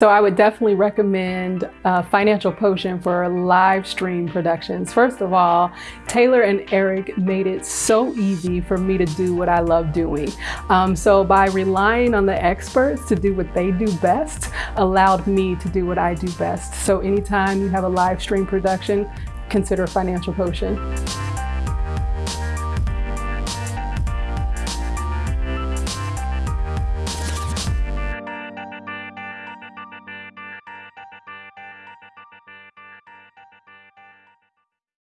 So I would definitely recommend uh, Financial Potion for live stream productions. First of all, Taylor and Eric made it so easy for me to do what I love doing. Um, so by relying on the experts to do what they do best, allowed me to do what I do best. So anytime you have a live stream production, consider Financial Potion.